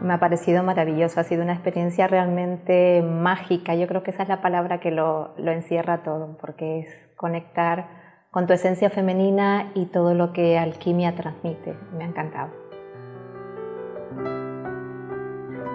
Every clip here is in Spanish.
Me ha parecido maravilloso, ha sido una experiencia realmente mágica. Yo creo que esa es la palabra que lo, lo encierra todo, porque es conectar con tu esencia femenina y todo lo que alquimia transmite. Me ha encantado.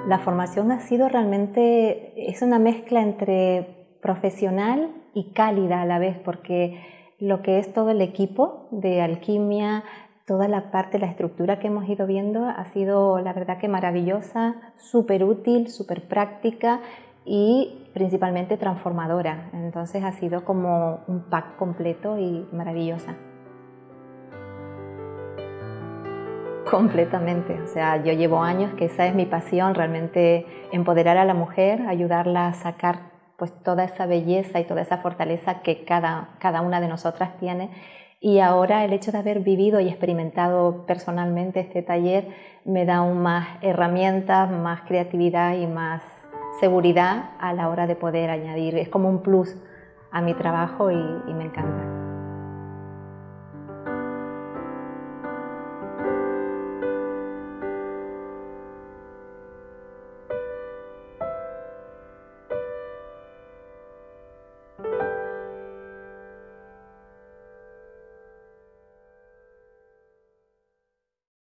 La formación ha sido realmente, es una mezcla entre profesional y cálida a la vez, porque lo que es todo el equipo de alquimia, toda la parte, la estructura que hemos ido viendo ha sido la verdad que maravillosa, súper útil, súper práctica y principalmente transformadora. Entonces ha sido como un pack completo y maravillosa. Completamente, o sea, yo llevo años que esa es mi pasión, realmente empoderar a la mujer, ayudarla a sacar pues toda esa belleza y toda esa fortaleza que cada, cada una de nosotras tiene y ahora el hecho de haber vivido y experimentado personalmente este taller me da aún más herramientas, más creatividad y más seguridad a la hora de poder añadir. Es como un plus a mi trabajo y, y me encanta.